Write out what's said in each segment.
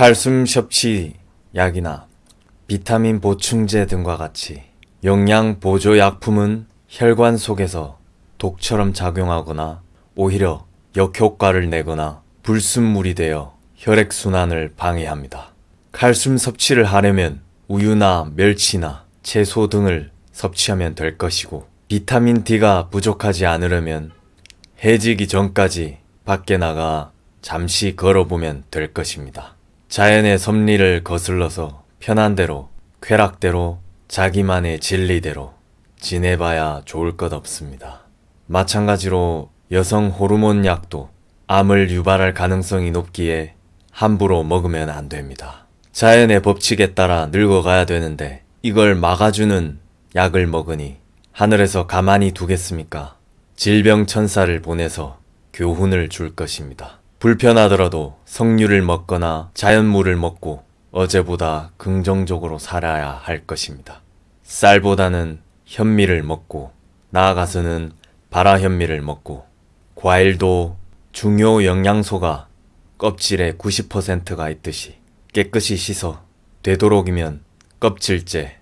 칼슘 섭취 약이나 비타민 보충제 등과 같이 영양 보조 약품은 혈관 속에서 독처럼 작용하거나 오히려 역효과를 내거나 불순물이 되어 혈액순환을 방해합니다. 칼슘 섭취를 하려면 우유나 멸치나 채소 등을 섭취하면 될 것이고 비타민 D가 부족하지 않으려면 해지기 전까지 밖에 나가 잠시 걸어보면 될 것입니다. 자연의 섭리를 거슬러서 편한 대로 쾌락대로 자기만의 진리대로 지내봐야 좋을 것 없습니다. 마찬가지로 여성 호르몬 약도 암을 유발할 가능성이 높기에 함부로 먹으면 안 됩니다. 자연의 법칙에 따라 늙어가야 되는데 이걸 막아주는 약을 먹으니 하늘에서 가만히 두겠습니까? 질병천사를 보내서 교훈을 줄 것입니다. 불편하더라도 석류를 먹거나 자연물을 먹고 어제보다 긍정적으로 살아야 할 것입니다. 쌀보다는 현미를 먹고 나아가서는 발화현미를 먹고 과일도 중요 영양소가 껍질에 90%가 있듯이 깨끗이 씻어 되도록이면 껍질째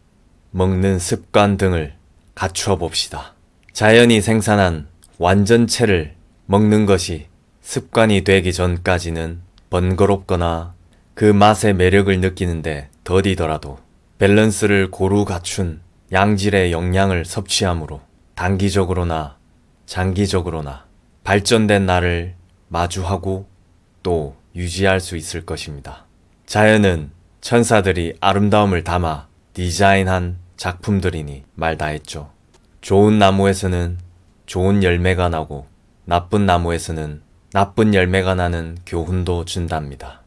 먹는 습관 등을 갖추어 봅시다. 자연이 생산한 완전체를 먹는 것이 습관이 되기 전까지는 번거롭거나 그 맛의 매력을 느끼는데 더디더라도 밸런스를 고루 갖춘 양질의 영양을 섭취함으로 단기적으로나 장기적으로나 발전된 나를 마주하고 또 유지할 수 있을 것입니다. 자연은 천사들이 아름다움을 담아 디자인한 작품들이니 말 다했죠. 좋은 나무에서는 좋은 열매가 나고 나쁜 나무에서는 나쁜 열매가 나는 교훈도 준답니다.